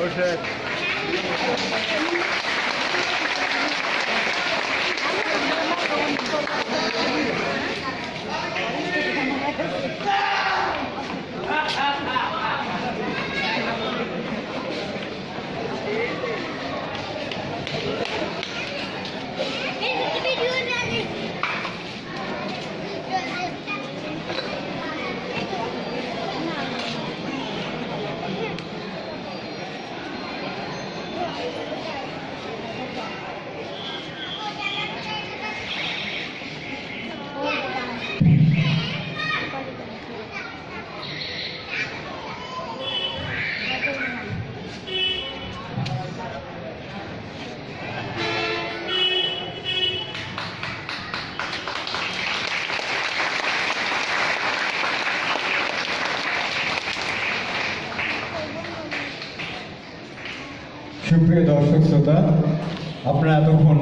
Hoş geldin. সুপ্রিয় দর্শক শ্রোতা আপনারা এতক্ষণ